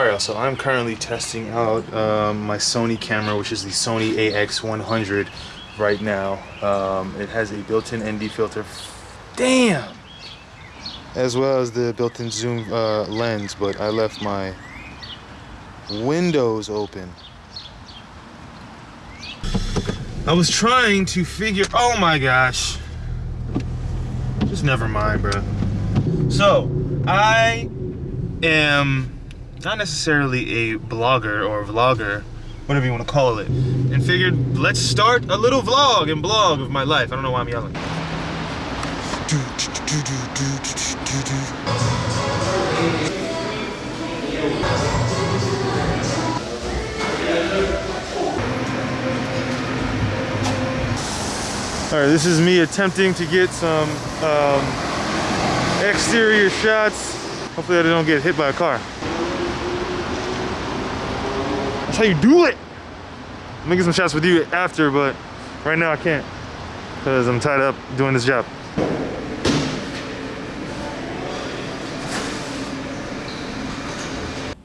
Alright, so I'm currently testing out um, my Sony camera, which is the Sony AX100 right now. Um, it has a built-in ND filter. Damn! As well as the built-in zoom uh, lens, but I left my windows open. I was trying to figure, oh my gosh. Just never mind, bro. So, I am not necessarily a blogger or vlogger, whatever you want to call it, and figured let's start a little vlog and blog of my life. I don't know why I'm yelling. All right, this is me attempting to get some um, exterior shots. Hopefully I don't get hit by a car. That's how you do it. I'm gonna get some shots with you after, but right now I can't because I'm tied up doing this job.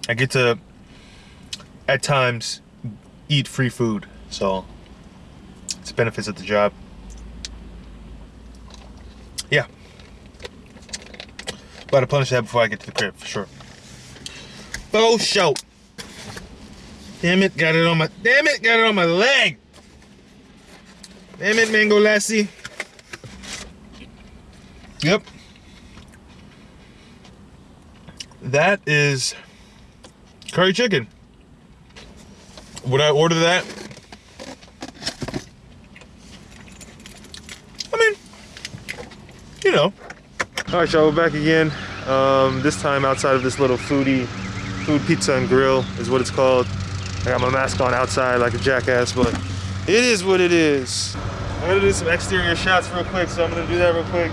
I get to, at times, eat free food, so it's benefits of the job. Yeah. About to punish that before I get to the crib, for sure. Oh, show. Damn it, got it on my, damn it, got it on my leg. Damn it, Mango Lassi. Yep. That is curry chicken. Would I order that? I mean, you know. All right, y'all, we're back again. Um, this time outside of this little foodie, food pizza and grill is what it's called. I got my mask on outside like a jackass, but it is what it is. I'm gonna do some exterior shots real quick, so I'm gonna do that real quick.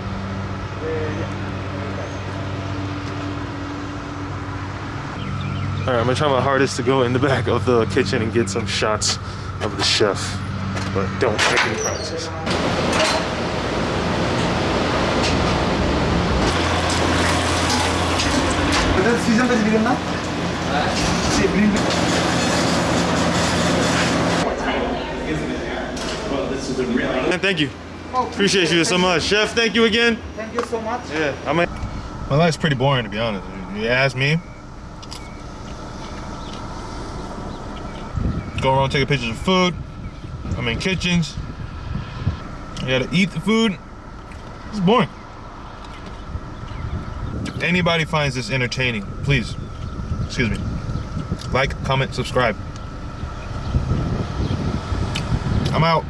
All right, I'm gonna try my hardest to go in the back of the kitchen and get some shots of the chef, but don't make any promises. And thank you. Appreciate you so much. Chef, thank you again. Thank you so much. Yeah, I mean, my life's pretty boring to be honest. You ask me. Go around taking pictures of food. I'm in kitchens. You gotta eat the food. It's boring. If anybody finds this entertaining, please, excuse me, like, comment, subscribe. I'm out.